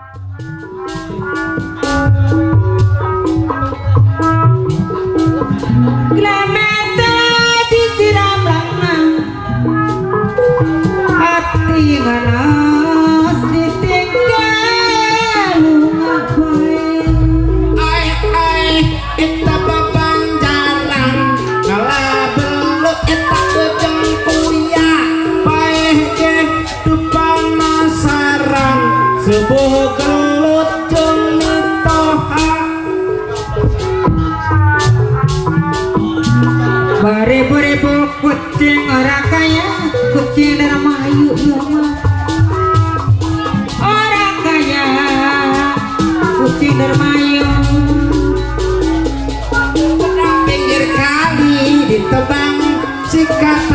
Bye. orang kaya kucing darah orang kaya pinggir kali sikat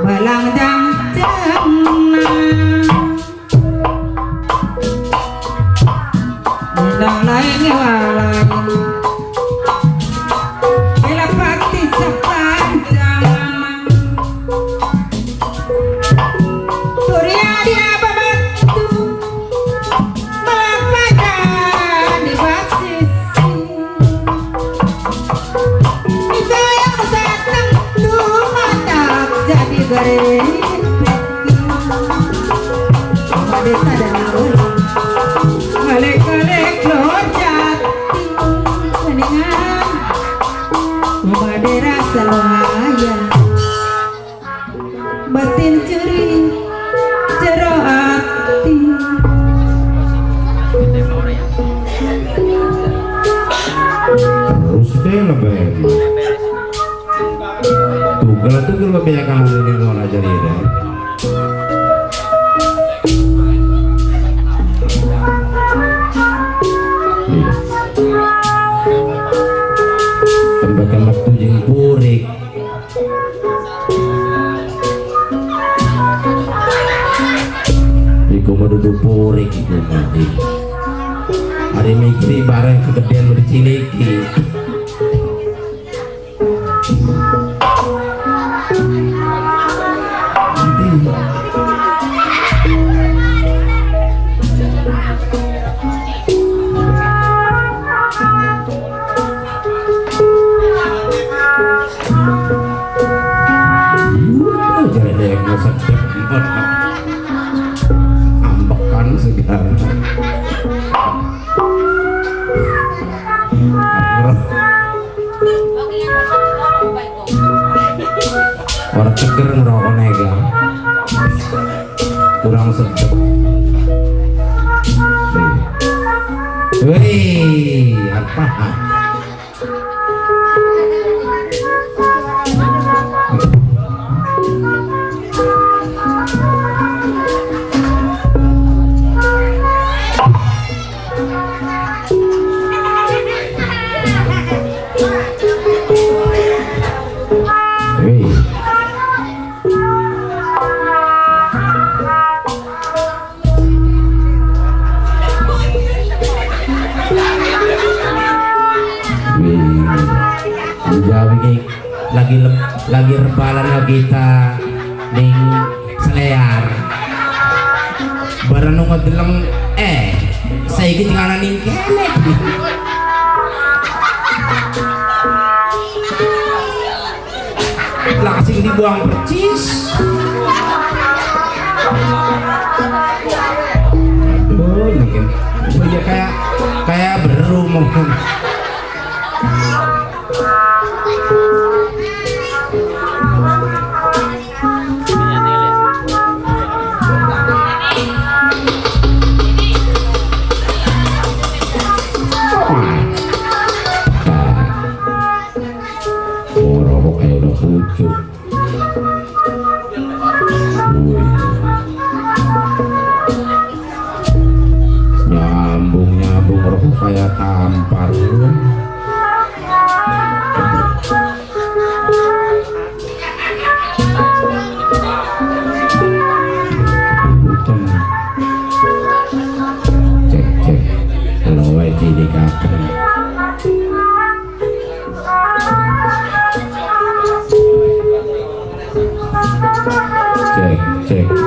Balang dang orang ceger ngerokoknya nega kurang sedap Wih, apa? birthday.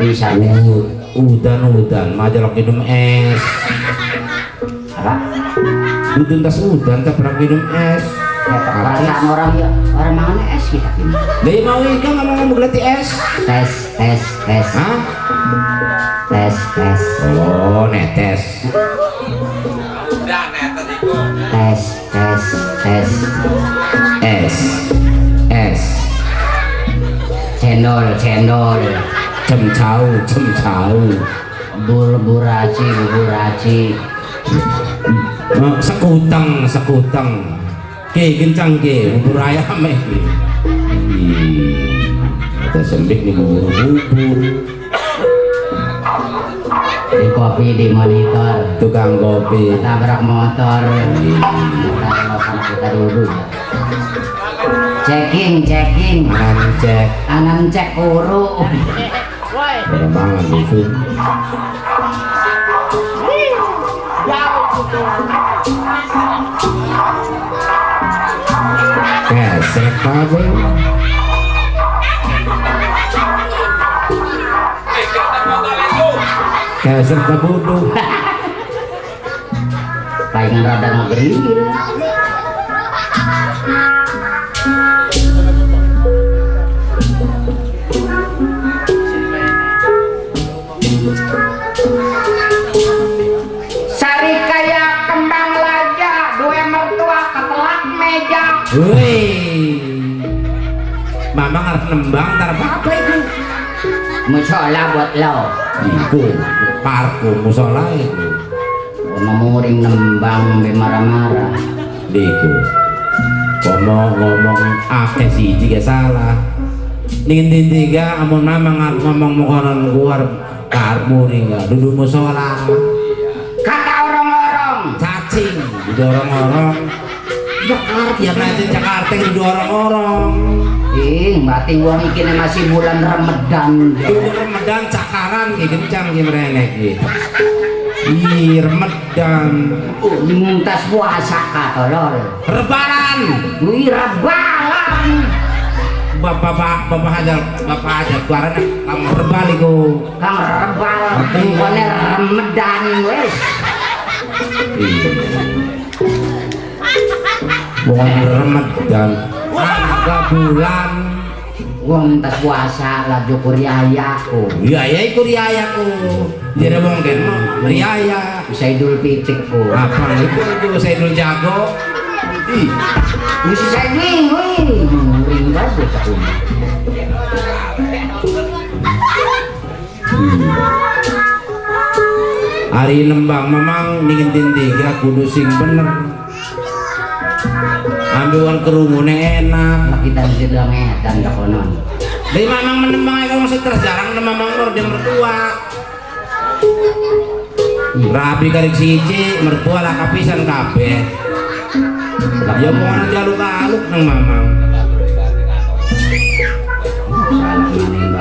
Kita kebisa tes. U- Udan udan, majalok minum es. Apa? Udun tas udan, tak pernah minum es. Perasaan orang ya orang mangan es kita. Dari mau ikan nggak mau ngomong gelati es? Tes tes tes Hah? tes tes Oh, netes. tes tes tes Es. Es. cendol cendol Cemcau, cemcau. bur buraci buraci Oh, sekutang, sekutang. Ke kencang ke, bubur ayam eh. Ada sembik nih bubur bubur. di kopi di monitor Tukang kopi. tabrak motor kita kita dulu checking checking Mancek. kanan cek uru để mang làm địa phương kẻ xe phá với kẻ dân ta bố đô tay ra đang grí Wih. Mama ngarep nembang ntar apa itu? Musola buat lo, Iku parku musola itu. memuring nembang be marah-marah. Diku. Ngomong ngomong akeh siji gak salah. Ning tiga amun mama ngarep ngomong mukonon luar karmu ning duduk musola. Kata orang-orang, Cacing didorong-orong. Jakarta ya nanti Jakarta didorong-orong. ih, berarti wong iki masih bulan Ramadan. Duduk Ramadan cakaran ki kencang ki merenek ki. Ih, Ramadan. Oh, dimuntas puasa katolol. Rebaran. Wih, rebalan. Bapak bapak bapak aja bapak aja keluaran kamu rebali ku. Kang rebal, kone Ramadan wes. Bukan Ramadan. Angka bulan. Wong tas puasa laju kuriayaku. Iya ya ikut riayaku. Jadi mungkin mau riaya. Bisa idul fitrku. Apa itu itu saya dulu jago. Ih, wih. Muring banget aku. hari nembang memang dingin tiga kudu sing bener. Ambil kerumune enak. Kita mesti bilang edan gak konon. Dari mamang menembang aja masih terjarang sama mamang nur dia mertua. Rapi karik siji mertua lah kapisan kabeh. Ya mau ana jaluk-aluk nang mamang.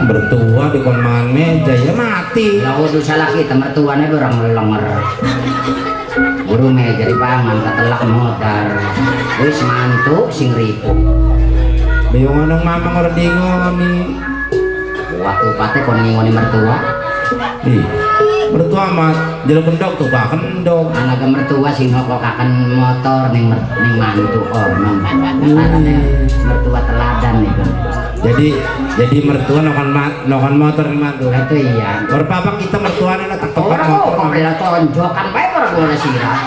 Mertua di kon mangan meja ya mati. Lah kudu salah kita mertuanya orang lenger. Buru meja di pangan ketelak modar. Wis mantuk sing ripu. Bayong anong mamang ora dingoni. Waktu pate kon ngingoni mertua. Ih, mertua mah jelo kendok tuh bah kendok. Anak mertua sing ngokokaken motor ning ning mantu onom. Karena mertua teladan nih. Jadi jadi mertua nokan ma, nokan motor mantu. Itu iya. Berpapak kita mertuanya lah tak Orang motor. kok bela tonjokan bae orang gua sirah.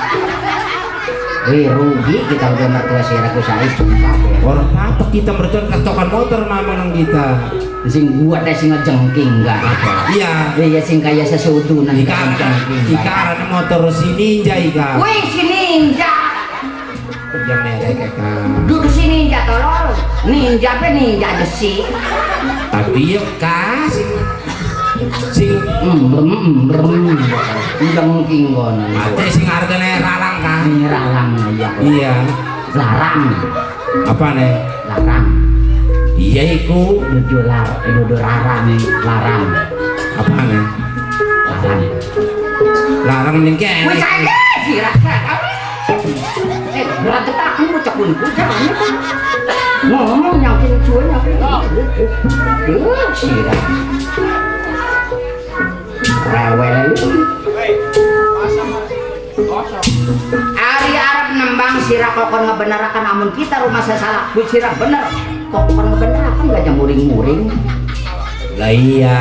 Wih rugi kita udah mertua sirah ku saya sumpah. Orang apa kita mertua tak tokan motor mama nang kita. Sing gua teh sing ngejengking enggak apa. Iya. Iya sing kaya sesudunan Ika ngejengking. ika ada motor si ninja ika. Wih si ninja. Ya mereka kan. Dur ninja apa ninja besi tapi ya kasih sing embrem embrem. Jengking kono ate sing hargane ralang kan larang ya iya. Larang. Apa nih larang. Iya iku. Dudu lar dudu larang larang. Apa nih larang. Larang ning kene wis rasa eh berat aku bocah pun jangan ngomong nyakin cuy nyakin Duh, sirah rewel Ari Arab nembang sirah kokon ngebenarakan amun kita rumah saya salah bu sirah bener. Kokon ngebenarakan gak jam muring-muring. Lah iya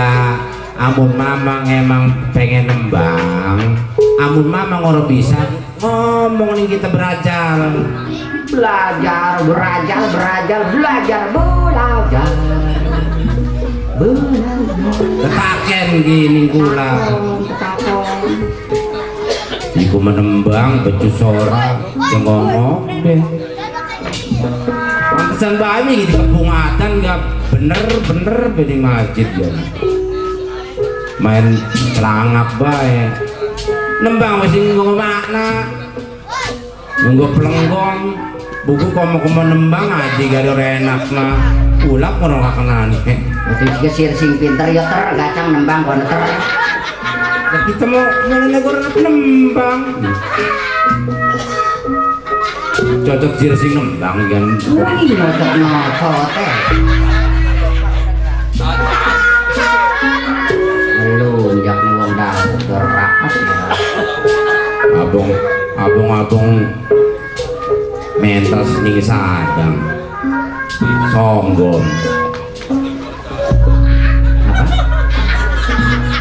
amun mamang emang pengen nembang amun mamang orang bisa ngomong nih kita belajar. Belajar belajar belajar belajar. Belajar. Belajar gini kula iku menembang becus ora yang ngomong deh. Pantesan bayi gitu kebungatan gak bener-bener bedi masjid ya. Main celangap bae nembang masih ngomong makna. Nunggu pelenggong buku komo komo nembang aja gak ada enak mah. Ulap orang kakenan Itu juga sir sing pinter ya ter gacang nembang kono ter. Kita mau mau negor nembang? Cocok sih sing nembang kan? Wih, nocok nocok teh. Abong abong mentas nih sadang sombong Apa?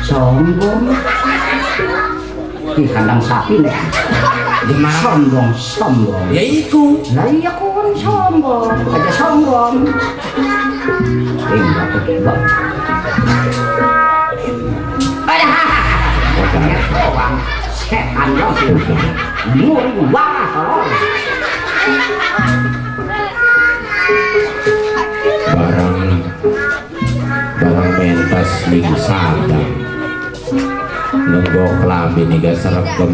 Sombong. Ih, kandang sapi nih. gimana Sombong, sombong. ya iku Lah iya kon sombong, aja sombong. Eh, enggak kebak. Ada Ya, dong sih. Kalau. barang barang mentas nih sadang nunggu kelambi nih gak seragam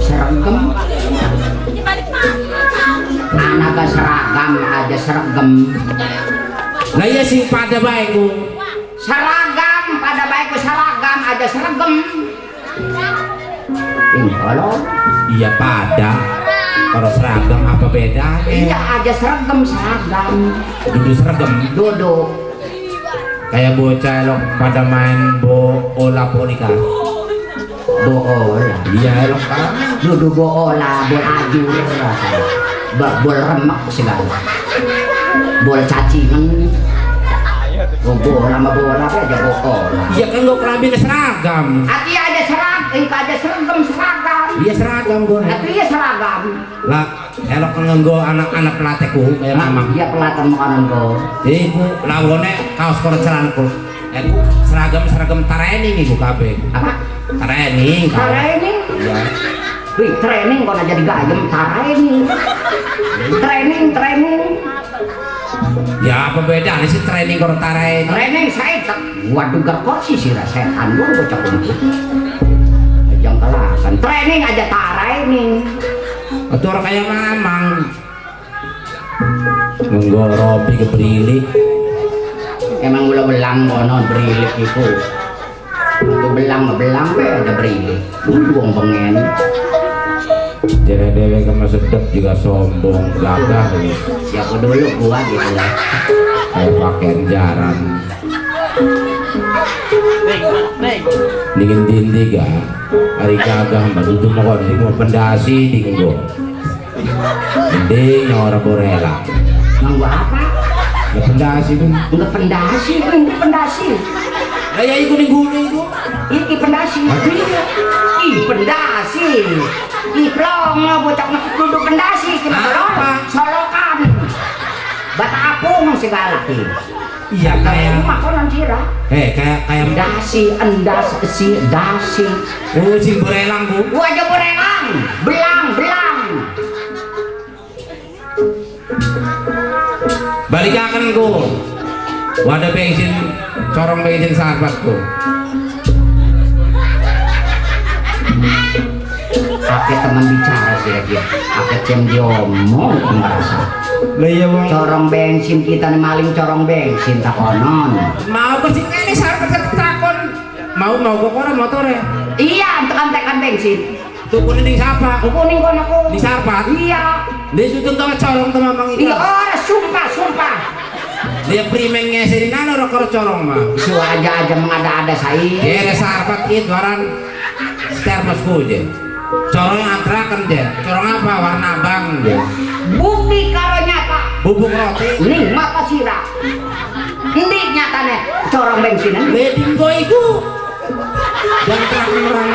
Seragam. Anak gak seragam aja seragam. lah iya sing pada baikku Seragam pada baikku seragam aja seragam. Kalau iya pada kalau seragam apa bedanya iya aja seragam seragam. duduk seragam Duduk kayak bocah elok pada main bola polika bool. iya elok kan Duduk bola, bol ajur rasanya. Ba- Bol remek segala. Bol cacingan. Oh, bola sama bola aja bola. iya kan lo kelambi seragam Hati aja eh aja seragam seragam. iya seragam gue Hati ya seragam. lah elok nganggo anak-anak pelatihku kayak mamang Dia pelatan makanan kau. jadi ku lawone kaos koran celanku aku seragam seragam training iku kabeh Apa? training. Training. iya Wih, training kau jadi gayem training. Training, training. ya apa beda nih sih training koran training Training saya tak. Waduh gerkosi sih setan gua bocah kumpul. Kalahkan. Training aja training. itu orang kayak mamang nganggo rompi kebrilik Emang ulah belang kono berilik itu. Itu belang belang be ada berilik. Buang pengen. dewe-dewe kema sedep juga sombong gagah gitu. Siapa dulu gua gitu lah. kayak pakaian jaran dingin dindi ga hari gagah mbak itu mau kok mau pendasi dingin go ding orang borela Mang gua apa? ya pendasi tuh Enggak pendasi, ini pendasi. lah ya iku nih gune itu Iki pendasi. Ih, pendasi. Ih, plongo bocah duduk pendasi kena Apa? pelong. Solokan. Bata apung segala. Iya Kayak makanan sirah. eh kayak kayak Dasi, endas, si, dasi. oh sing borelang bu Gua aja borelang. Belang, belang. temanku wadah bensin corong bensin sahabatku Ake teman bicara sih dia. Ake cem diomong merasa. Iya Corong bensin kita nih maling corong bensin tak konon. mau ke sini ini sahabat takon mau mau kok orang motor ya Iya, untuk antekan bensin. tuh kuning di siapa Kuning kono aku. di sahabat Iya. dia tutun tawa corong teman mang Iya, itu ora sumpah, sumpah. dia primeng ngeserin nano rokor corong mah Su aja aja mengada-ada saya. ada sahabat itu waran termosku je corong antrakan je corong apa warna abang je Bukti karo nyata. bubuk roti Nih mata sirah. Ini nyatane corong bensin. wedding boy itu dan terang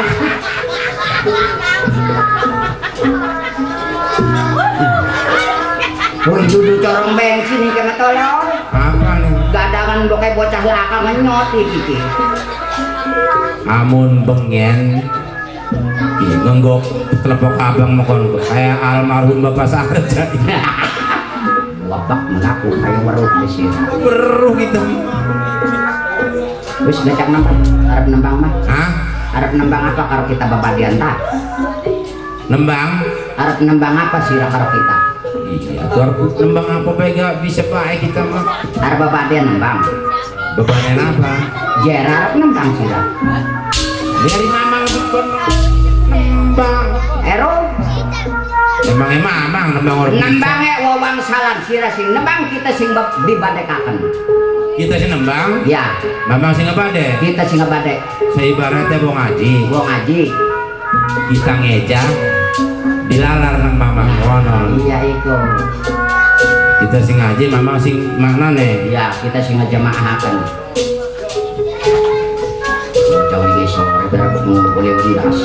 Woi duduk corong bensin ini kena tolong. apa nih Gadangan udah kayak bocah laka nyoti gitu. amun bengen Ih, ngenggok telepok abang mokon kayak almarhum bapak saja Wabak mengaku kayak warung di sini. beruh gitu Wis ngecek nembang, arep nembang mah. Hah? Arep nembang apa karo kita babadian ta? nembang Arep nembang apa sih karo kita? iya harus nembang apa bega bisa baik kita mah Arep babadian nembang. bebannya apa Jer arep nembang sih dari mamang bukan nembang Ero emangnya mamang nembang orang nembang ya wawang salan sira sing nembang kita sing dibadekaken. kita sih nembang Ya, mamang sing deh kita sing ngebadek. saya ibaratnya mau ngaji Gua ngaji. kita ngeja dilalar nang mamang konon Iya iku. kita sing ngaji mamang sing mana nih Ya, kita sing ngejamaahaken. Jauh di sore berapa mau boleh diras.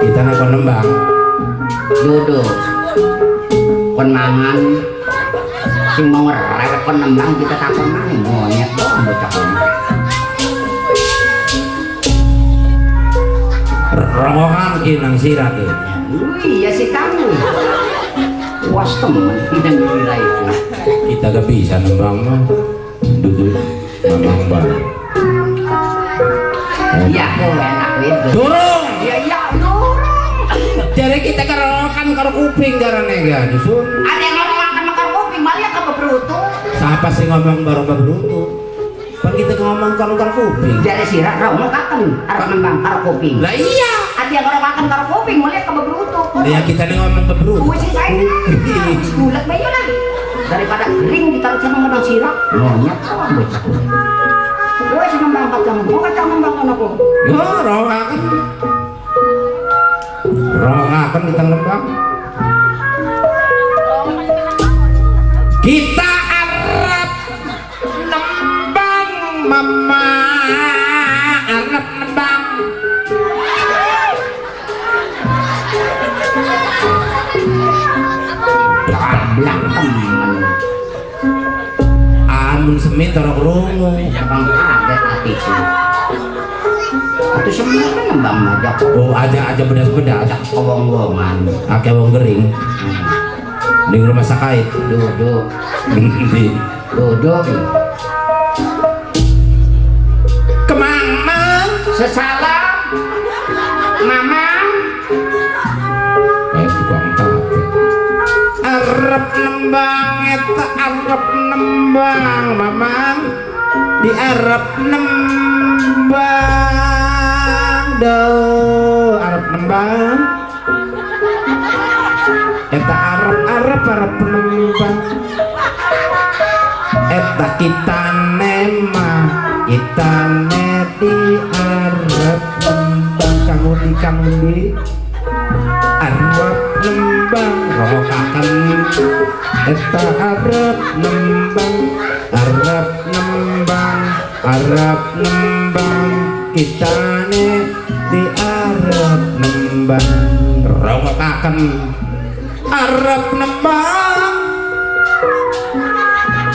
kita nang nembang duduk kon mangan sing mau ngerewet kon nembang kita takon mangan monyet doang bocah kon rongokan kinang sirat ya iya sih temen tidak kira itu kita gak bisa nembang mah duduk mamang bang iya kok enak itu iya iya dorong jadi kita kerokan karo kuping jarane ga dusun ada yang ngomong makan makan kuping malah kamu berutu siapa sih ngomong baru berutu kan kita ngomong karo karo kuping. Jadi rau mau kaken arep nembang karo kuping. Lah iya. Ada yang ngomong makan karo kuping malah kamu berutu ya kita nih ngomong saya lah Daripada kering ditaruh sama Monyet kawan Gue Mau kacang nembang kan aku ya rongakan rongakan kita nembang kita amun semi torok rungu Bang kaget hatiku Itu. Semua kan nembang aja. Oh aja aja bedas bedas Ajak kewong-wongan akeh wong gering. Hmm. di rumah sakit. Duduk. Duduk. Ke mana Sesalam. Mamang kayak tukang tape arep nembang eta arep nembang mamang. Di arep nembang do arep nembang. Eta arep arep arep nembang. Eta kita nema kita di arep nembang. Kamu di kamu di rokakan eta arep nembang arep nembang arep nembang. Kita di arep nembang. Rokakan arep nembang.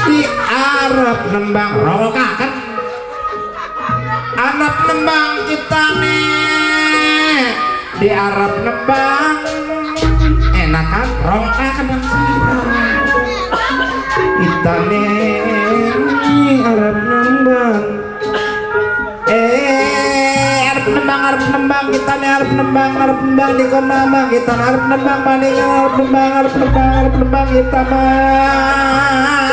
Di arep nembang. Rokakan arep nembang kita nih di Arab nembang nembang. Eh nembang nembang. Nembang nembang. Di kita Arab nembang banding Arab nembang Arab nembang Arab nembang. Kita mah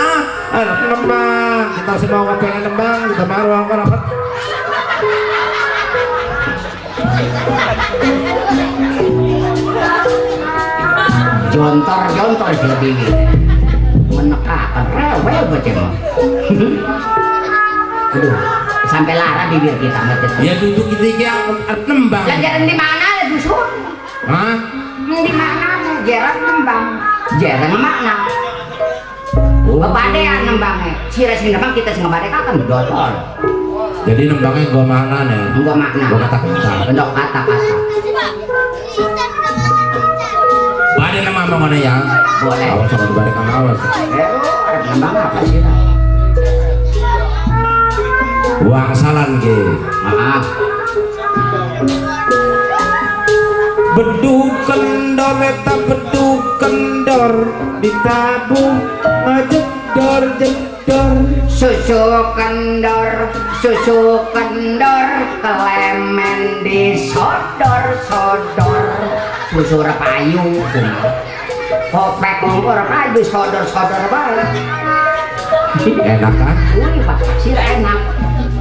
Arab nembang. Kita semua pengen nembang? Kita mah ruang jontor si bibir menekakan rewel baca mah aduh sampai lara bibir kita macet ya duduk kita yang nembang Jajaran di mana ya dusun? Hah? Di mana? Jaran nembang. Jaran mana? Bebadean nembangnya. Sira sing nembang kita sing ngebadek kan dotol. jadi nembangnya gua mana nih Gua makna. gua kata-kata Bentuk kata-kata. Bade mana ya? Boleh. Awas sama balik kamu awas. Apa sih? Uang salan ke. Maaf. Beduk kendor eta beduk kendor ditabung ngejedor jedor. Susu kendor, susu kendor, kelemen disodor sodor. Susu repayu, kopek kompor repayu sodor sodor banget. Enak kan? Wih, pak sih enak.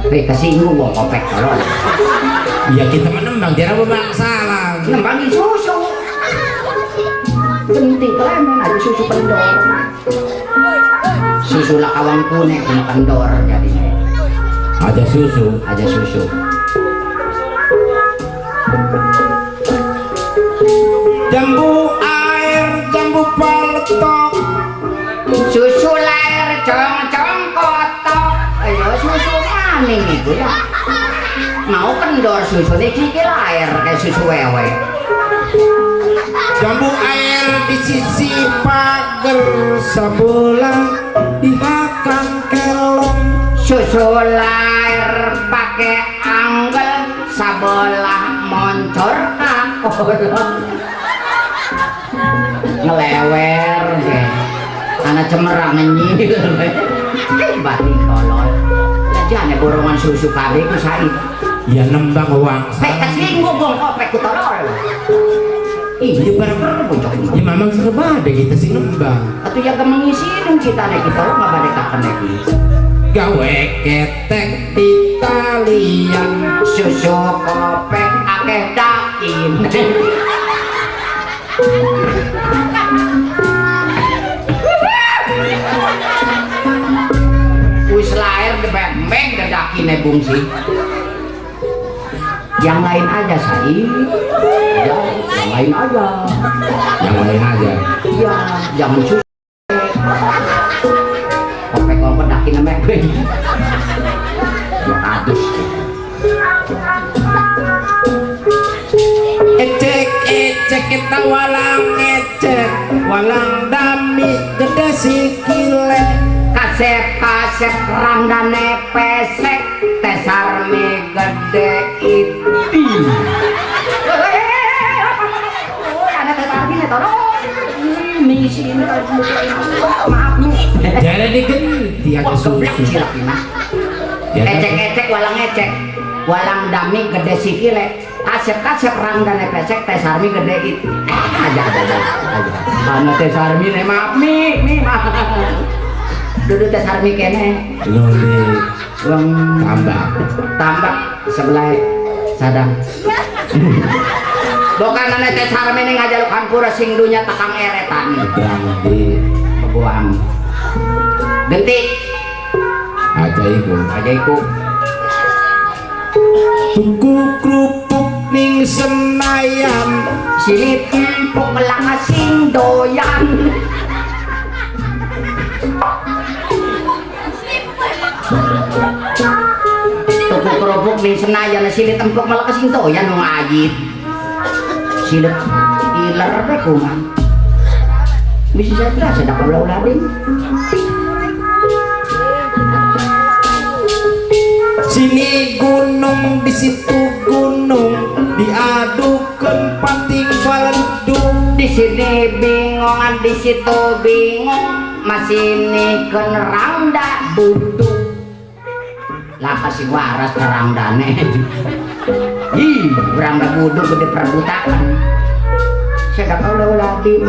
Hei, kesinggung gua kopek tolong. Ya kita menembang jarang bang salah. Nembangin susu. Genti kelemen aja susu kendor. Susu lah kawan kuning kena kendor jadinya. Ada susu. Aja susu. Jambu paletok. Susu lahir cong-cong kotok. Ayo susu maning itu ya. Mau kendor susu nih kiki lahir kayak susu wewe. Jambu air di sisi pagar sebelah dihakang kelong. Susu lahir pakai anggel sabelah moncor kakolong. Ngelewer Anak cemerang nyil. Batin kolon. Jane borongan susu kabeh ku said. Ya nembang uang salah. kesinggung gong kopek ku tolol. Ih, Ya barang bocok ini. Ya memang sebade kita sih nembang. Atuh jaga mengisi dong kita nek kita lo nggak pada kapan lagi. Gawe ketek Italian. Susu kopek akeh dakin. dakine bungsi. Yang lain aja say. Ya, yang lain aja. Yang lain aja. Iya, jangan susu. Kopek kopek dakine bembeng. Adus. Ecek ecek kita walang ecek walang dami gede sikile kasep kasep ranggane pesek maaf nih jadi digenti ada susu. Ya, ecek ecek walang ecek. Walang dami gede sikile kasep kasep ranggane pesek tesar mi gede iti aja aja aja mana tesar mi nih maaf mi mi maaf. Duduk tesar mi kene. Loli uang tambah. Tambak sebelah sadang bukan ane teh sarmi ning ngajalukan pura sing dunya takang eretan. Berang di bebuang genti. Aja iku aja iku tuku kerupuk ning senayan. Silit empuk melang sing doyan. Tuku kerupuk ning senayan silit empuk melang sing doyan wong iler be kuman bisa saya bilang sedang ulah ulading sini gunung di situ gunung diadukan pating baledung di sini bingungan di situ bingung masih ini rangda buduk lah kasih waras terang dane ih rangda buduk gede perebutan. Sedap Allah ladim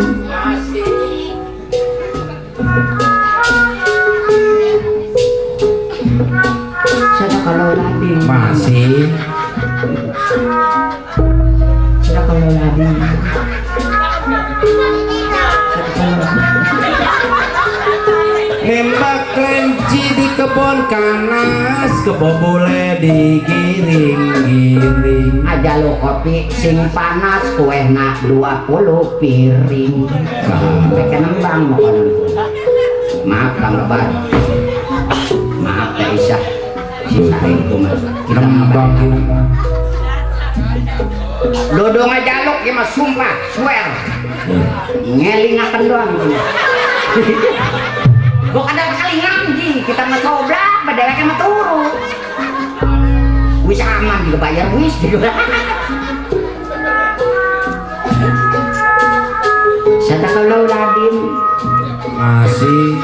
sedap Allah ladim masih. Sedap Allah ladim kebun kanas kebo boleh digiring-giring aja lo kopi sing panas kue nak 20 piring. Mereka nembang makanan maaf kang lebar. Maaf ya Isa sisa itu kita nembang nembang dodo ngajaluk ya mas. Sumpah swear. Ngelingakan doang. Gua kadang ngaji kita ngecoblak badalnya mah turu wis aman juga bayar wis juga Sadaqallahu ladim masih.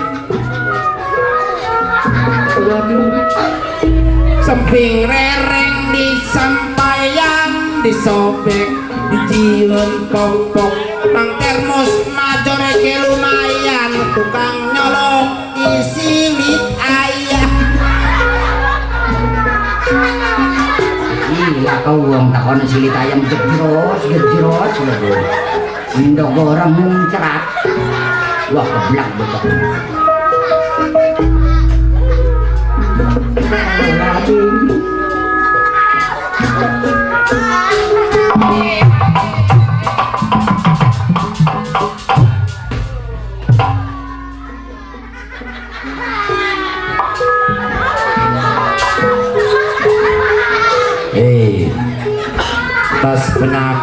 Semping rereng disampaian disobek dijiun pok-pok Nang termos takon silit ayam gejros gejros lho. Indo goreng muncrat. Wah keblak betul.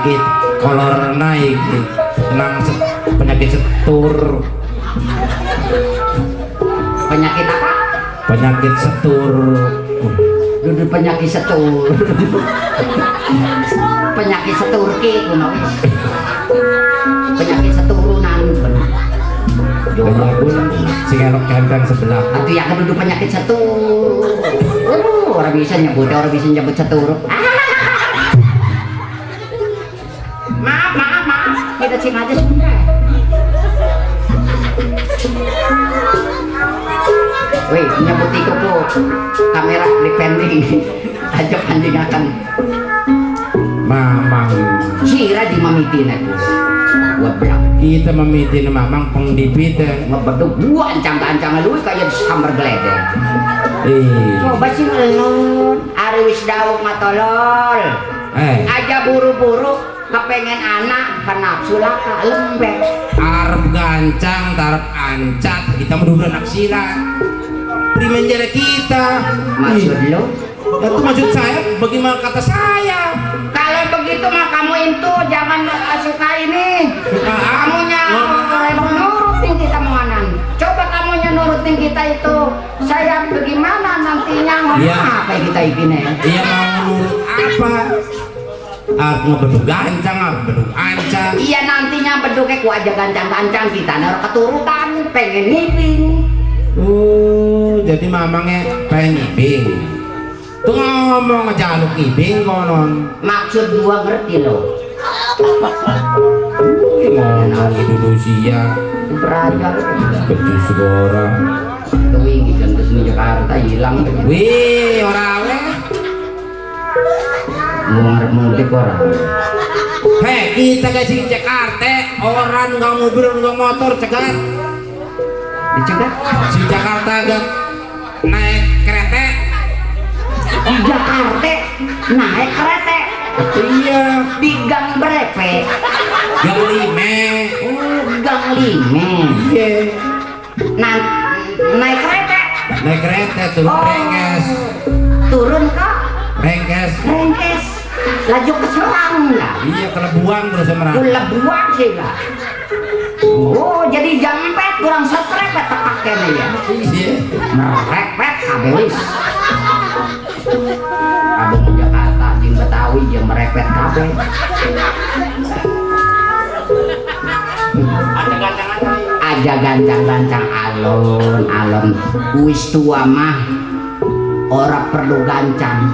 Penyakit kolor naik nang penyakit setur Penyakit apa? penyakit setur Duduk penyakit setur. penyakit seturki kuno wis. Penyakit seturunan pun sing elok kenteng sebelah Atau yang duduk penyakit setur. Uh, orang bisa nyebut, orang bisa nyebut setur. maaf, nyebut itu po kamera depending. Aja anjing akan mamang sira di mamitin aku. Bilang kita memitin mamang pengdipite ngebeduk gua ancang-ancang lu kayak sambar geledek. eh Coba sih ngelun, ari wis dawuh matolol. eh Aja buru-buru kepengen anak kenapsu laka lembek. arep gancang tarep ancat kita menuduh anak sila primenjara kita Maksud lu? itu maksud saya bagaimana kata saya Kalau begitu mah kamu itu jangan eh, suka ini. Suka? Kamunya nurutin kita menganan. Coba kamunya nurutin kita itu. Saya bagaimana nantinya ngomong Iya. apa kita ini? Iya mau nurut apa? Aku ngebeduk gancang, aku beduk ancang. Iya nantinya beduknya ku aja gancang-gancang kita naruh keturutan pengen ngiping. Oh, jadi mamangnya pengen ngibing. Tuh ngomong ngejaluk ngibing konon. Maksud gua ngerti loh. Ih, Ngomong Indonesia, Berajar. becus ini kan ke sini Jakarta hilang. Wih, orang le. Mau ngarep mudik orang. Hei, kita di Jakarta, orang nggak mobil, nggak motor, cegat. Dicegah. Si Jakarta gak naik kereta. Di Jakarta naik kereta Iya, di gang berapa? yang lime. Oh, gang lima. Iya, Nah, naik kereta. naik kereta turun rengkes, turun ke rengkes. Rengkes. Laju ke Serang. Iya, kelebuan terus sama Gula buang sih lah. Oh, jadi jampet kurang setrepet pakai nih ya. Iya. Merepet habis. Abang Jakarta merepet kabeh aja gancang-gancang alon-alon wis tua mah ora perlu gancang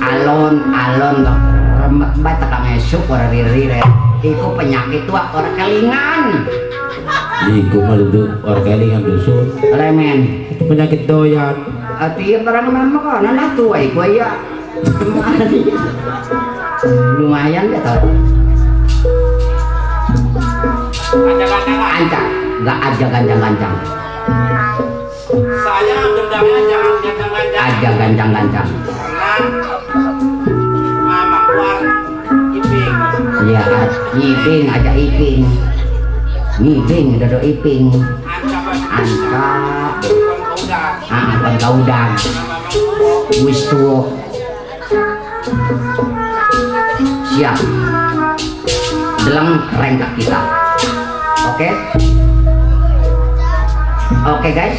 alon-alon remek bae tekang esuk ora rire iku penyakit tua ora kelingan. Iku mah duduk orgelingan dusun. remen Itu penyakit doyan. Ati barang mama kok nah tua iku ya lumayan. Deh tau. Ancang nggak aja gancang-gancang. Saya gendangnya jangan gancang-gancang. aja. Gancang-gancang Iya, iping aja iping. Ngiping dodo iping. Angka kau udah. ah kan kaudang. Wis tuwo. Siap. Deleng rengkak kita. Oke? Oke guys.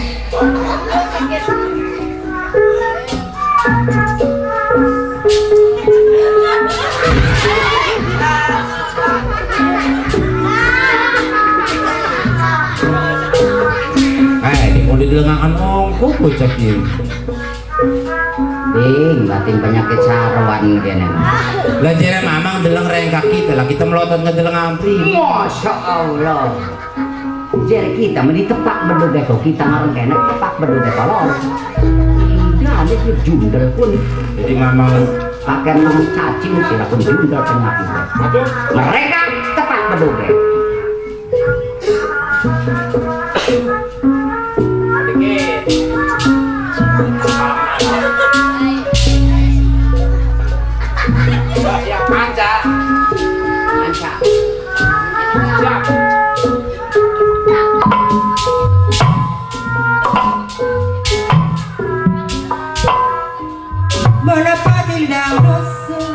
Didengarkan ongko bocah ini. Ding, batin penyakit sarwan kene. Belajar mamang deleng rengkak kita lah kita melotot ngedeleng ampri. Masya Allah. Jadi kita meni tepak bedug itu kita ngarang kene tepak bedug itu lor. Tidak ada dia jundel pun Jadi mamang pakai nama cacing sila pun jundel penyakit. Mereka tepak Siap Bana padil da rosso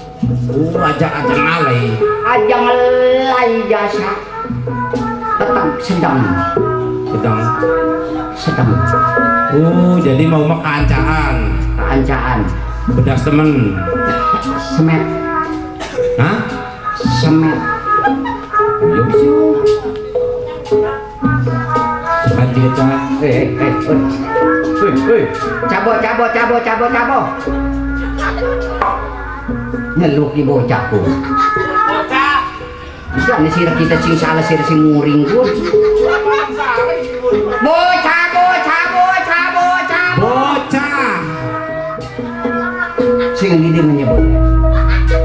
Uh, ajak-ajak ngalai. Aja ngelai jasa. Tetap sedang, Sedang. sedang Uh, jadi mau makancaan. keancaan. Bedas temen. Semet, Hah? semet. Cepat dia cak. Eh, eh, eh, eh, eh. Cabo, cabo, cabo, cabo, cabo. Ngeluk di bocahku. Bisa nih sirah kita sing salah sirah sing muring pun. Bocah, bocah, bocah, bocah. Bocah. Sing di dia menyebut.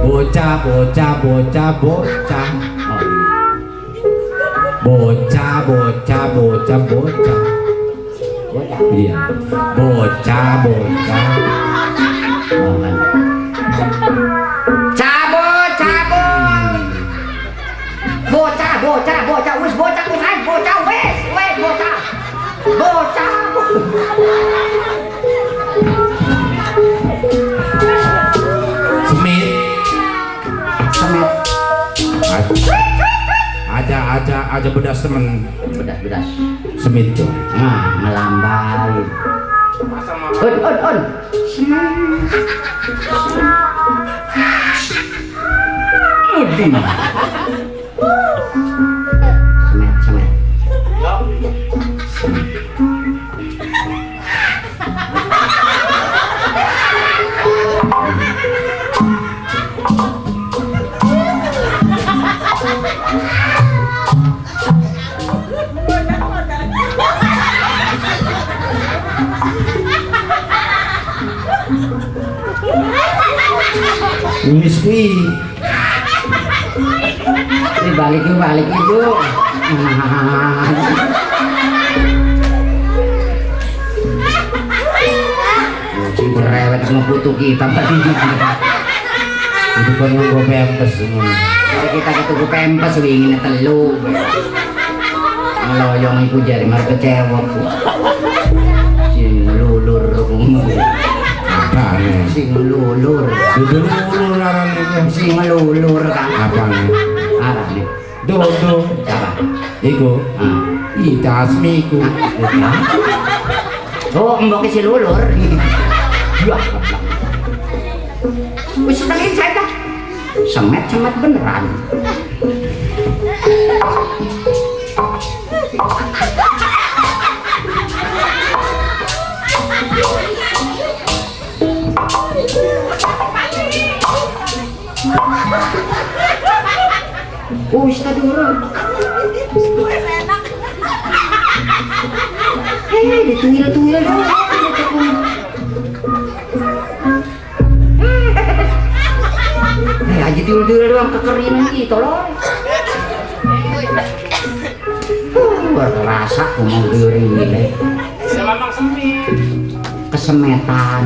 Bocah, bocah, bocah, bocah. Bocah, bocah, bocah, bocah. bocah. Iya. Bocah, bocah. Aja, bedas temen. bedas, bedas. Semit tuh. Nah, melambai. Un, un, un. Udin. Wis kuwi Ini balik yuk, balik ibu. Kucing berewet ngebutuh kita tadi. itu kan nganggo pempes ngono Jadi kita ketemu pempes wingin telu. Ngeloyong iku jari mar kecewa. Sing lulur apane sing lulur. Dudu lulu laran iki. Sing lulur kan apane arane. Dodo siapa iku? Ah. Ita asmiku Oh, mbok si lulur. Ya. Wis tengen saya dah. Semet-semet beneran. Urut. Eh, dituil-tuil dong. Eh, aja tuil-tuil doang kekeringan gitu loh. Berasa ngomong riwil Kesemetan.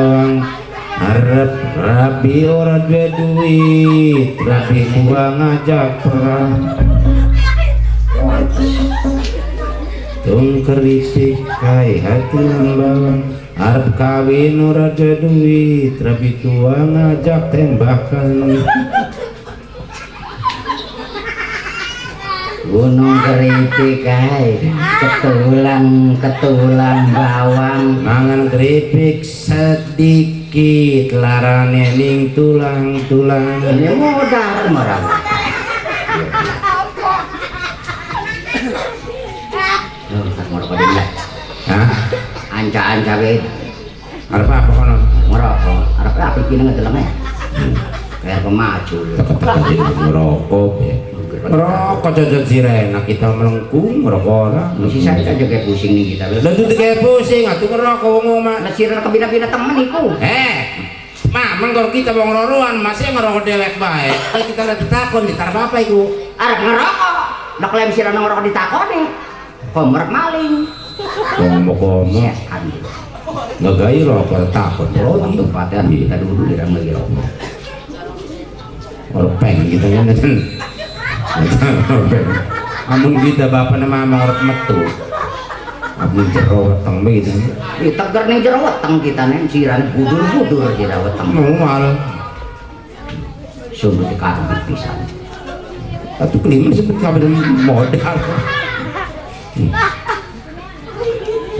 Bawang. Harap rabi ora dua duit. Rabi gua ngajak perang Tung keripik hai hai tulang bawang. Harap kawin ora dua duit. Rabi tua ngajak tembakan. Gunung keripik kae ketulang ketulang bawang. Mangan keripik sedikit larane ning tulang-tulang ini Oh, tak ngerokok dia. hah Anca-anca gitu. arep apa kono Ngerokok. Arep apa iki nang delenge? Tadi ngerokok ngerokok cocok sirena kita melengkung ngerokok ora Mesti saya aja kayak pusing nih kita. Lah tuh kayak pusing atuh ngerokok wong omah Lah sirena kebina-bina temen iku. eh Mamang kalau kita wong roroan masih ngerokok dewek baik. Kalau kita lihat takon di tarap apa iku? Arep ngerokok. Lah klaim sirena ngerokok ditakoni. Komer maling. Komo-komo Yes, kan. nggak gaya rokok takon. Waktu paten kita dulu di dalam lagi rokok. Orang peng gitu kan. Amun kita bapak nama orang metu. Amun jero weteng begitu. Ih, tegar ning jero weteng kita nih sirane budur-budur jero weteng. Mual. Sumber dikarung pisan. Kelima sebut kabar modal.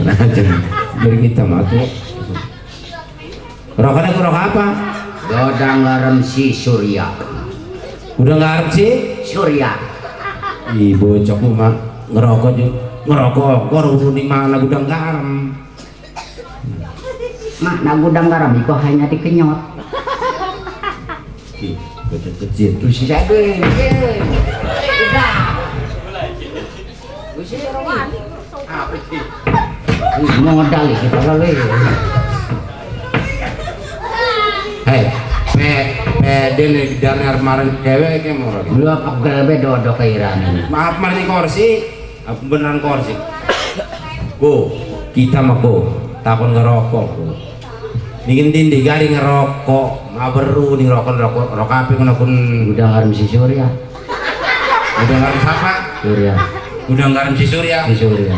Nah, jadi dari kita matu. Rokoknya ke rokok apa? Godang garam si Surya. Udah harus sih? Surya. Ih bocok lu mah ngerokok juga ngerokok gua udah mana gudang garam nah gudang garam itu hanya dikenyot. Ih, bocok kecil Terus si saya gini, udah. Si Roman. Apa sih? Wih, mau ngedali kita kali. hei pe pe den dari kemarin cewek kayak mau lagi Lu apa gelbe dodo kairan ini? maaf mari kursi aku beneran kursi go kita mah go takon ngerokok bikin tindi gari ngerokok maberu nih rokok rokok rokok api kuna kun Gudang garam si Surya. udah ngarim siapa Surya. udah ngarim si Surya Si Surya.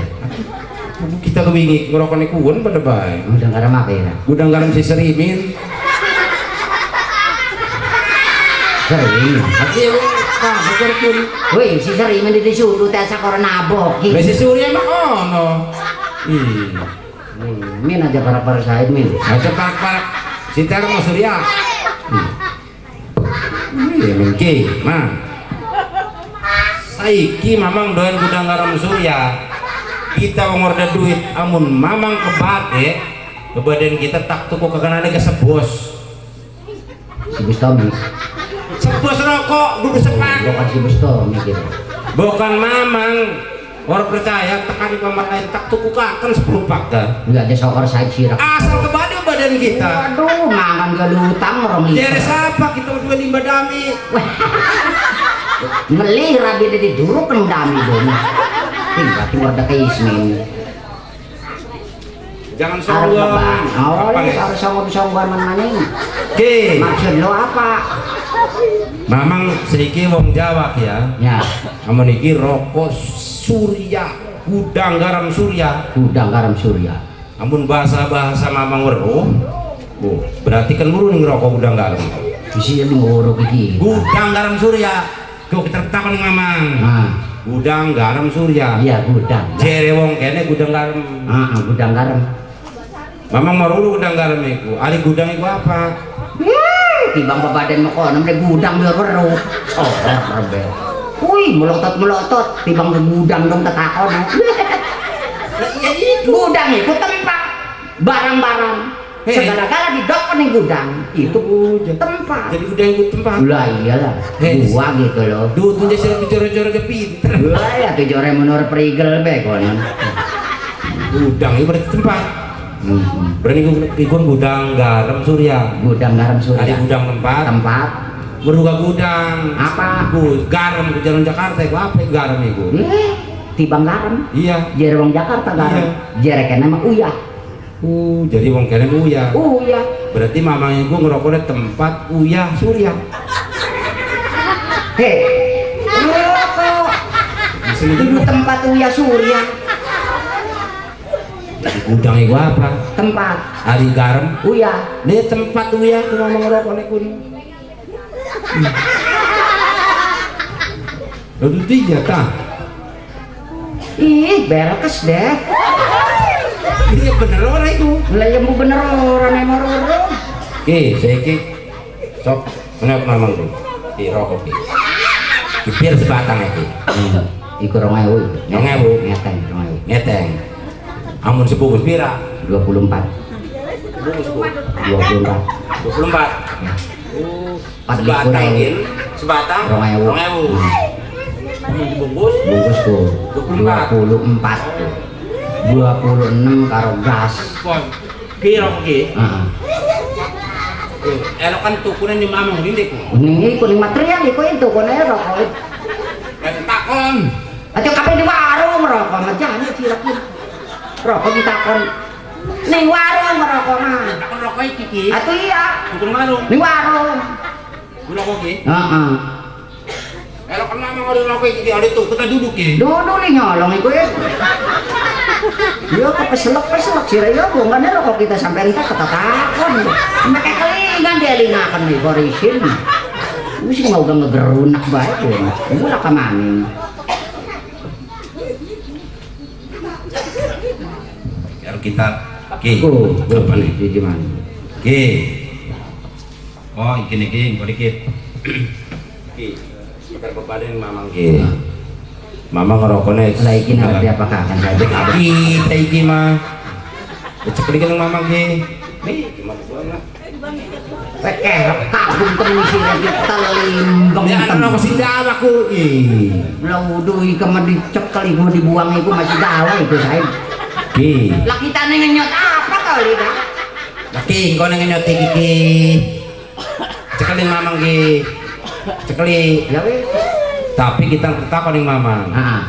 kita kebingi ngerokok nih kuon pada baik Gudang garam apa ya? udah ngarim si Serimin Bukan pun. Wih, si disuruh sakor nabok. Lah si Surya mah ono ih Hmm, Min aja para para saya min. Aja parak si Tera mau Surya? Iya. Mungkin mah Saiki mamang doyan gudang garam Surya. Kita ngorder duit amun mamang kebate kebadan kita tak tuku kekenane ke sebos. Si Bustomi. Sebos rokok dulu sepak Bukan si Bustomi gitu. bukan mamang orang percaya tekan pemerintah tak tuku kakan 10 pak dah Enggak ada saya sirak. asal kebade badan kita Waduh, mangan gelutang orang jadi itu. siapa kita berdua limba dami Ngelih rabi di duruk kan dami dong. Tinggal keluar dari ismin. jangan sombong? Oh, Nek? harus sombong-sombongan. Oke, Maksud lo apa? Mamang sedikit wong Jawa ya. Ya, amun iki rokok surya gudang garam surya. Gudang garam surya. amun bahasa-bahasa mamang weruh oh, berarti kan muru nih rokok gudang garam. Bisa lu nguruk iki. gudang garam surya kau kita takon mamang? Nah, gudang garam surya. Iya gudang. jere wong kene gudang garam. Ah, gudang garam. mamang marulu gudang garam iku. Ari gudang iku apa Yeay, Tibang babaden mo ko, namanya gudang baru. Oh, rebel. Uy, melotot melotot. Tibang gudang dong tatakon. iya itu gudang itu tempat barang-barang. Hei. Segala-gala di dokon nih gudang. Itu tempat. jadi gudang iku tempat Lah iyalah, Hei. gua gitu loh. Duh, tuh jadi bicara-bicara ke pinter. Lah ya tuh jore menurut perigel be konon. Gudang itu berarti tempat. Berarti ikut gudang garam surya. Gudang garam Ada surya. gudang tempat. Tempat Beruga gudang. apa? Gu, garam di jalan Jakarta itu apa garam itu? Eh, tibang garam. Iya. Jere wong Jakarta garam. Jere kena mah uyah. Uh, jadi wong kene uya. Uyah. Berarti mamanya gua ngerokoknya tempat uya surya. Hei, rokok. Di sini tempat uyah surya. Jadi gudang itu apa? Tempat Hari garam. uyah. Ini tempat uya aku ngomong ngerokoknya kun. Lalu tiga tah. ih belkes deh Iya bener ora iku. lah ya mau bener orang emang orang Ki, saiki sok kenapa mamang tuh? Ki rokok ki. Ki bir sebatang iki. iku rong ewu Rong ewu. ngeteng rong ewu Ngeteng. Amun sebungkus pira? 24 Bungkus ku. 24 24. Empat Sebatang iki. Sebatang Rong ewu. Rong ewu. Amun dibungkus bungkusku 24. 24 26 karo gas kon. Ki Elok kan tukunan di mamang rindik ku. Ning iku ning material kono ya rokok. Kan takon. Aja kabeh di warung rokok ngejane cilek iki. Rokok ditakon ning warung rokok mah. Takon rokok iki ki. Atuh iya, Tukun warung. ning warung. Rokok ki. Heeh. Kan mamang ada rokok iki ada tuh kita duduk ki. Duduk nih nyolong iku ya. Yo kepeselek-peselek sih ya bongkane rokok kita sampai entar ketatakon. Make kelingan dia lingaken nih korisin. Wis mau gak ngegerunak bae ya. Lah kamane. Biar kita ki. Apa nih? di mana? Ki. Oh, iki nih ki, kok dikit. Ki. Kita kepadang mamang ki. Mamang ngerokoknya. Lah iki ngerti apa kakak saja. Kita iki mah. Becek dikit ng mamang ki. Nih, gimana gua lah. Kagum temen sih lagi telimbang Ya kan aku sih dawa ku. Ih. Lah udah iki mah dicekal iku dibuang iku masih dawa itu saya. Ki. Lah kita nih ngenyot apa kali dah? Laki, kau nang nyoti iki ki. Cekelin mamang ki. Cekeli. Ya wis. Tapi kita tetap ning mamang. Heeh.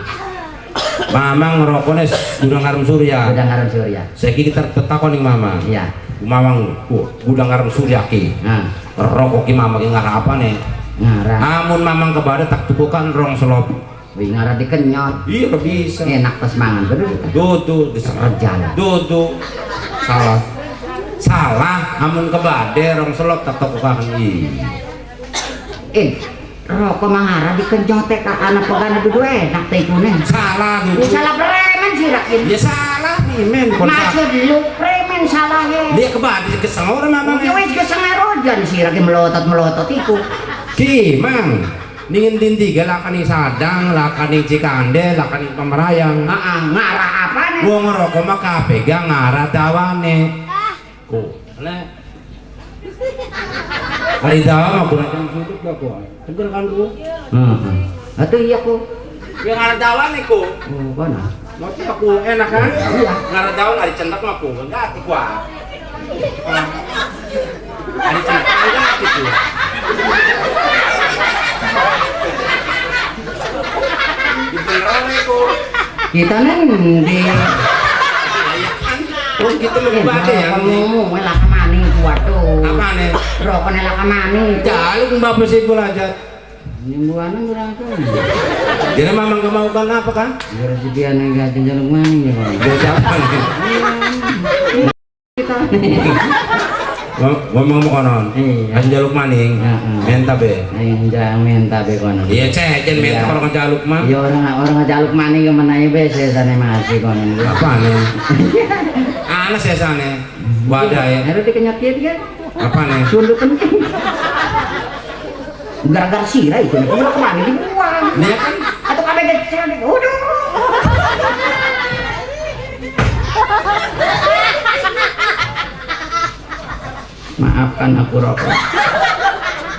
Mamang ngerokoknya gudang garam surya. Udah ngaran surya. Saiki kita tetap ning mamang. Iya. Mamang uh, gudang garam surya ki. Nah, Rokok ki mamang ki ngarah apa nih? ngaran. Amun mamang kebada tak tukukan rong selop. Wih ngaran dikenyot. Iya bisa. Enak pas mangan bener. Dudu diserot. Rejan. Dudu. Salah. Salah. Amun kebade rong selop tak tukukan. Ih. Eh, rokok mangara dikenyot teh ka anak pegana dudu enak teh ikune. Salah dudu. salah premen sih rakin. Ya salah nih men. Maksud lu premen salah he. Dia kebade kesel orang mamang. Ya wis kesengarojan sih rakin melotot-melotot iku. Ki, mang. Ningin tinti lakan ning sadang, lakan ning cikande, lakan ning pemerayang. Heeh, ngarah apa nih? Wong ngerokok mah kapegang ngarah dawane. Ku, le. Kali dawa mah kurang jam sudut gak ku. Tegur kan ku. Heeh. Atuh iya ku. Ya ngarah dawane ku. Oh, kono. Mau aku enak kan? Iya. Ngarah dawa nggak dicentak mah ku. Enggak ati ku. ah. Nggak dicentak enggak ati ku. Kita neng di Oh gitu lebih ya. kemani tuh. Apa nih? Rokoknya lah kemani. Jaluk mbak bersih pula aja. Nyembuhannya berangkat. Jadi mamang gak mau apa kan? Dia nih gak jaluk mani ya bang. Nih? Kita. Ngomong mau konon. Iya. Kan jaluk maning. Heeh. Menta be. Yang jangan minta be kono. Iya cek, jangan menta Iya. kalau ngejaluk mah. Iya orang orang jaluk mani ke mana ya be sana masih kono. Apa nih? Anas ya sana. Wadah ya. Harus dikenyot dia kan. Apa nih? Sunduk penting. Gara-gara sirah itu nih. Kalau ke mana dibuang. Dia kan Atau kabeh kecil nih. Waduh. Maafkan aku rokok.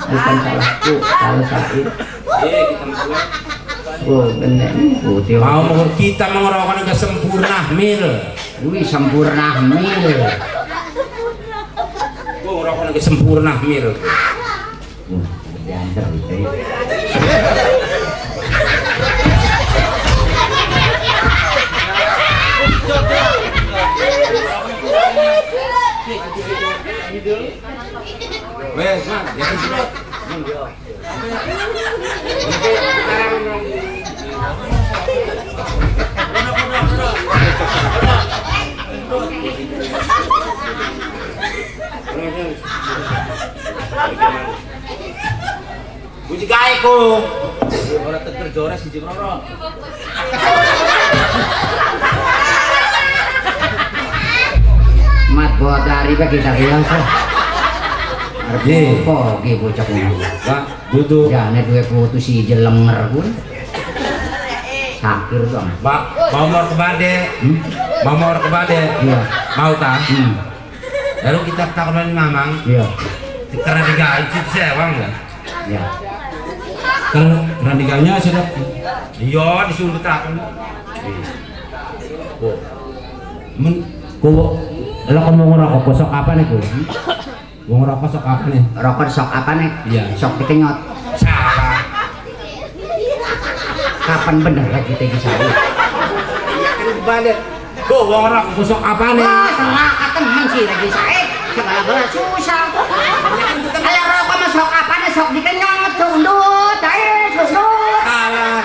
Bukan salahku, salah Said. Oh, bener. Putih. Mau kita mengerokok ke sempurna mil. Wih, sempurna mil. Gue ngerokok ke sempurna mil. Uh, diantar itu. ya. Wes, Man, ya wis ku. Jores siji krono. Mat bodari bagi tak biasa. Ye. Kok ki bocah ngono. Pak, duduk. Jane duwe putu si jelenger kuwi. Sakir dong. Pak, mau mau ke Bade. Hmm? Mau mau ke Bade. Iya. Mau tak? Hmm. Lalu kita taruhan mamang. Iya. Karena digaji sewang enggak? Iya. Karena diganya sudah. Iya, disuruh tak. Oh. Men, kau, lo kamu ngerokok kosok apa nih kau? Mau ngerokok sok apa nih? Rokok sok apa nih? Iya. Sok dikenyot. Salah. Kapan bener lagi tegi saya? Balik. Kau mau ngerokok kosok apa nih? Wah, salah ketemen sih lagi saya. Segala-gala susah. Kalau rokok mah sok apa nih? Sok dikenyot, sundut, air, susut. Salah.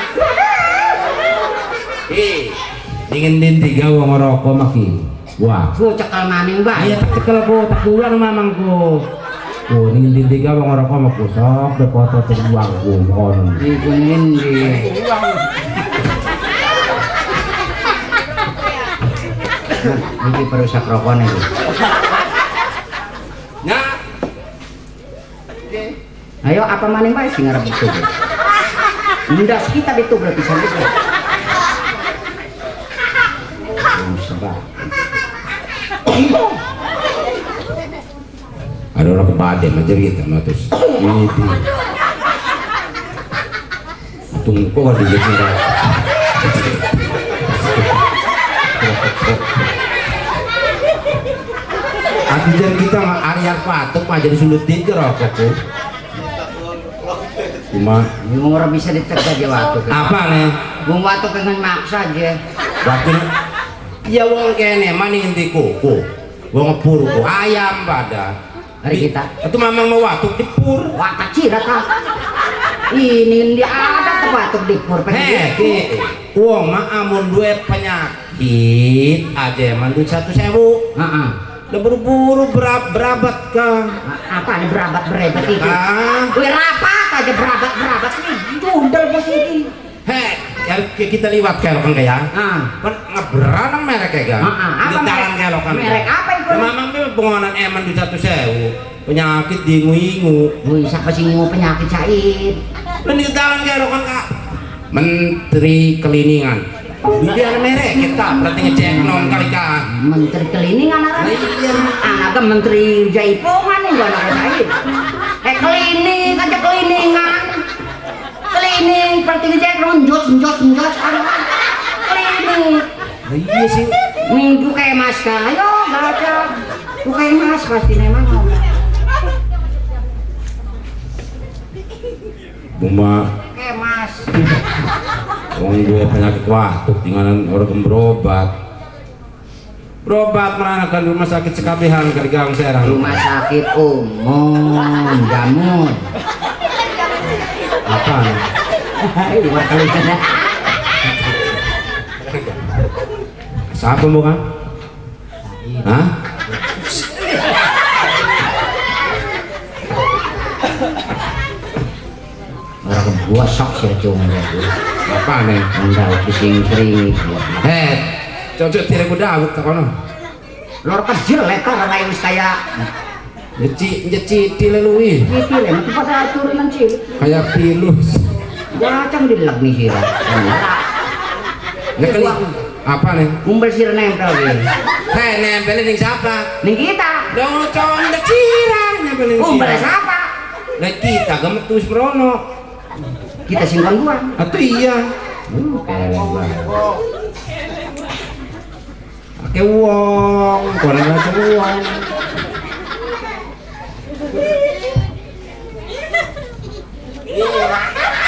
Eh, dingin din tiga wong ngerokok maki. Wah. Gue cekal maning Iya bae. tak cekel ko, tak bulan mamangku. Oh, din tiga mah kusok, bekoto terbuang ko kon. Dikunin di. Nah, Ini perusak rokok nih. Nya, Ayo apa maning bae sing ngarep itu. Ndas kita itu berarti sampai ada orang kebade aja gitu mah terus ini di tunggu kok di sini dah Ati jan kita nggak Arya patok aja disulutin ke rokokku. Cuma Yung ora bisa aja waktu. apa nih? Wong waktu pengen maksa aja. Waktu ya wong kene maning di kuku. Wong ku ayam pada. Hari kita. Itu memang mau waktu di pur. Wah kecil kah? Ini dia ada tuh batuk di pur ki, wong mah amun duwe penyakit aja mandu satu sewu. Heeh. Udah buru-buru berab berabat ke. Apa nih berabat berebet itu? Wih rapat aja berabat berabat nih. Jundel posisi. heh, ya kita liwat kelokan kayak. Ah. Kan ngeberanang merek ya kan? Ah, ah. Di merek? kelokan. Merek apa itu? Ya, Mamang tuh pengonan eman di satu sewu. Penyakit dingu-ingu. Wih siapa sih mau penyakit Said? Dan di dalam kelokan kak. Menteri Keliningan. Biar merek kita berarti ngecek nom kali kak. Menteri Keliningan anak. Iya. Anaknya Menteri Jaipongan gua anak Said. Eh klinik aja keliningan. Klinik berarti ngecek njos njos njos. Klinik. Iya sih. Minggu kayak mas ayo baca. Tuh kayak mas pasti memang ngomong. Buma Kayak mas. Wong gue penyakit watuk tinggalan orang berobat. Berobat meranakan rumah sakit sekabihan kergang serang. Rumah sakit umum jamun. Apa? Dua Siapa bukan? Hah? Orang gosok sih cuma. Apa nih? Enggak pusing sering. Heh, cocok tidak ku Daud tak kono. Lor kecil lekar lain wis kaya Nyeci nyeci tilelui Gitu lah, itu pada turunan sih. kayak pilus. Kacang di lag nih sih Nek apa nih? Umbel sirah nempel nih. Hei nempel ning siapa? Ning kita. Dong lu condek sirah Ning Umbel siapa? Nek kita gemet tuh. Kita singkong gua. Atau iya. Uh, Oke, Pakai uang, goreng macam uang. Yeah.